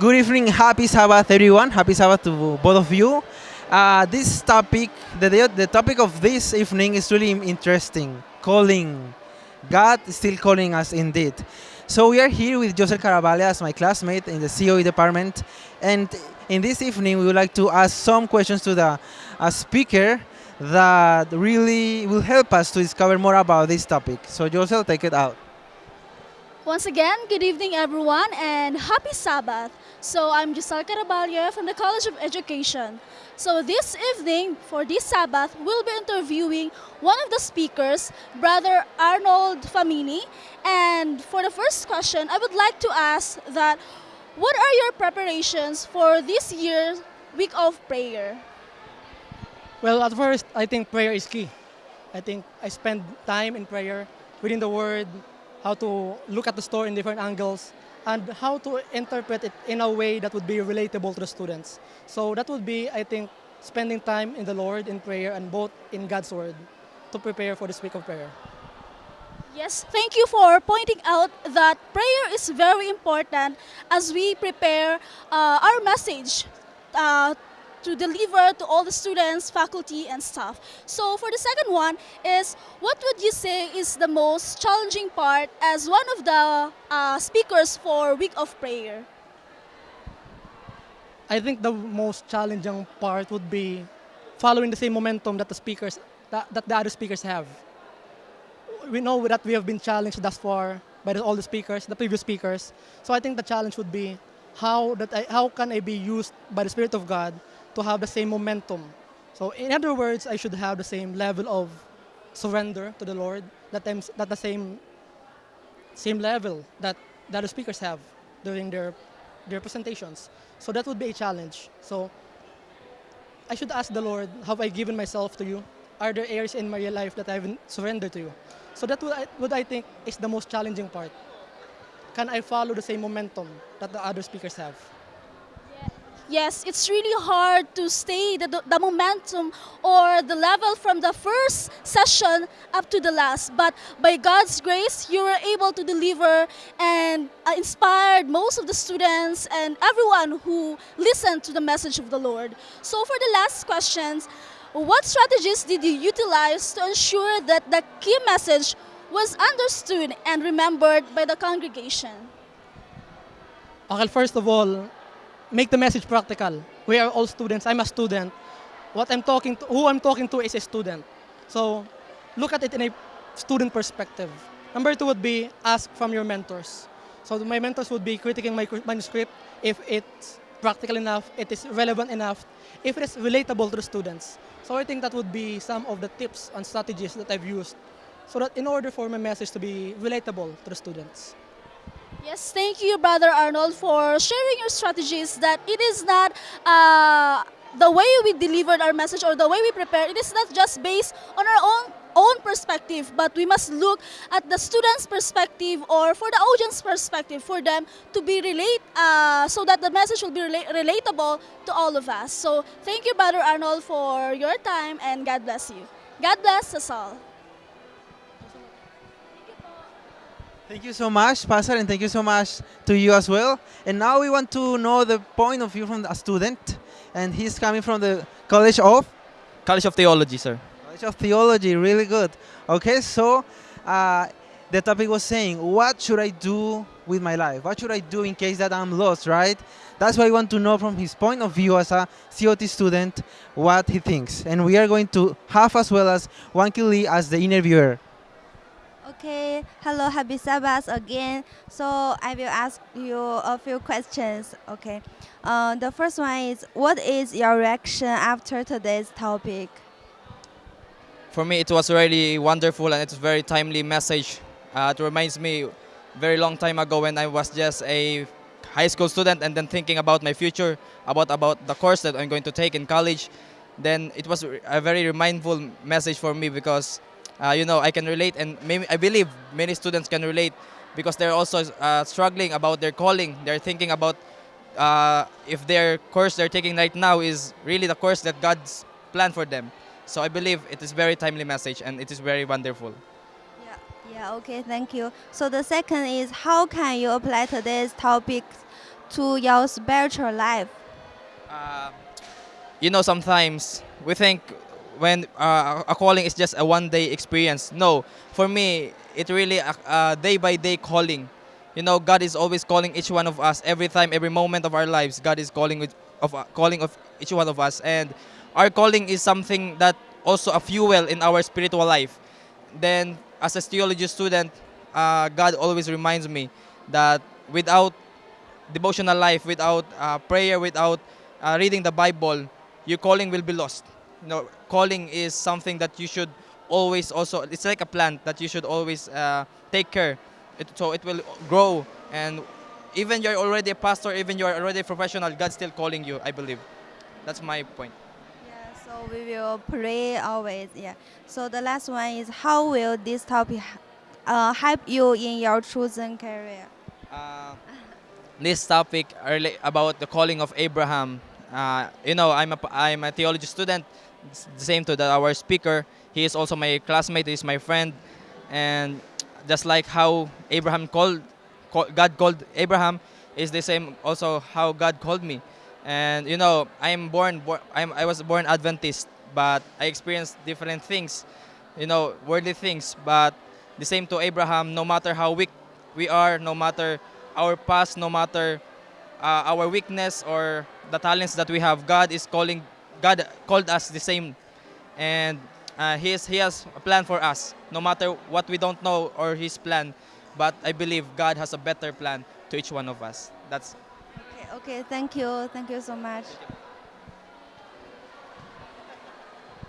Good evening, happy Sabbath, everyone. Happy Sabbath to both of you. Uh, this topic, the, the topic of this evening is really interesting. Calling. God is still calling us indeed. So we are here with Josel Caravale as my classmate in the COE department. And in this evening, we would like to ask some questions to the uh, speaker that really will help us to discover more about this topic. So Josel, take it out. Once again, good evening everyone and happy Sabbath. So I'm Giselle Caraballo from the College of Education. So this evening, for this Sabbath, we'll be interviewing one of the speakers, Brother Arnold Famini. And for the first question, I would like to ask that, what are your preparations for this year's week of prayer? Well, at first, I think prayer is key. I think I spend time in prayer, reading the Word, how to look at the story in different angles, and how to interpret it in a way that would be relatable to the students. So that would be, I think, spending time in the Lord in prayer and both in God's Word to prepare for this week of prayer. Yes, thank you for pointing out that prayer is very important as we prepare uh, our message uh, to deliver to all the students, faculty, and staff. So for the second one is, what would you say is the most challenging part as one of the uh, speakers for Week of Prayer? I think the most challenging part would be following the same momentum that the speakers, that, that the other speakers have. We know that we have been challenged thus far by all the speakers, the previous speakers. So I think the challenge would be how that I, how can I be used by the Spirit of God to have the same momentum. So in other words, I should have the same level of surrender to the Lord, that, I'm, that the same, same level that that the speakers have during their, their presentations. So that would be a challenge. So I should ask the Lord, have I given myself to you? Are there areas in my life that I haven't surrendered to you? So that would would I think is the most challenging part. Can I follow the same momentum that the other speakers have? Yes, it's really hard to stay the, the momentum or the level from the first session up to the last. But by God's grace, you were able to deliver and uh, inspired most of the students and everyone who listened to the message of the Lord. So for the last questions, what strategies did you utilize to ensure that the key message was understood and remembered by the congregation? Okay, first of all, make the message practical. We are all students. I'm a student. What I'm talking to, who I'm talking to is a student. So look at it in a student perspective. Number two would be ask from your mentors. So my mentors would be critiquing my manuscript if it's practical enough, it is relevant enough, if it is relatable to the students. So I think that would be some of the tips and strategies that I've used so that in order for my message to be relatable to the students. Yes, thank you, Brother Arnold, for sharing your strategies that it is not uh, the way we delivered our message or the way we prepare, it is not just based on our own own perspective, but we must look at the student's perspective or for the audience perspective for them to be relate, uh, so that the message will be rela relatable to all of us. So thank you, Brother Arnold, for your time and God bless you. God bless us all. Thank you so much, Pastor, and thank you so much to you as well. And now we want to know the point of view from a student, and he's coming from the College of? College of Theology, sir. College of Theology, really good. Okay, so uh, the topic was saying, what should I do with my life? What should I do in case that I'm lost, right? That's why I want to know from his point of view as a COT student what he thinks. And we are going to have as well as Wanky Lee as the interviewer. Okay, hello, happy Sabbath again. So I will ask you a few questions. Okay, uh, the first one is, what is your reaction after today's topic? For me, it was really wonderful and it's very timely message. Uh, it reminds me very long time ago when I was just a high school student and then thinking about my future, about, about the course that I'm going to take in college. Then it was a very mindful message for me because uh, you know, I can relate and maybe I believe many students can relate because they're also uh, struggling about their calling. They're thinking about uh, if their course they're taking right now is really the course that God's planned for them. So I believe it is very timely message and it is very wonderful. Yeah, yeah, okay, thank you. So the second is how can you apply today's topic to your spiritual life? Uh, you know, sometimes we think when uh, a calling is just a one-day experience. No, for me, it really a, a day-by-day calling. You know, God is always calling each one of us every time, every moment of our lives. God is calling with- of uh, calling of each one of us, and our calling is something that also a fuel in our spiritual life. Then, as a theology student, uh, God always reminds me that without devotional life, without uh, prayer, without uh, reading the Bible, your calling will be lost. You know, calling is something that you should always also. It's like a plant that you should always uh, take care. It, so it will grow, and even you're already a pastor, even you're already a professional, God's still calling you. I believe. That's my point. Yeah, so we will pray always. Yeah. So the last one is how will this topic uh, help you in your chosen career? Uh, this topic early about the calling of Abraham. Uh, you know, I'm a I'm a theology student. Same to the, our speaker. He is also my classmate. He's my friend, and just like how Abraham called, call, God called Abraham, is the same also how God called me. And you know, I'm born. Bor- I'm, I was born Adventist, but I experienced different things. You know, worldly things. But the same to Abraham. No matter how weak we are, no matter our past, no matter uh, our weakness or the talents that we have, God is calling. God called us the same, and uh, he, is, he has a plan for us. No matter what we don't know or His plan, but I believe God has a better plan to each one of us. That's Okay, okay, thank you. Thank you so much.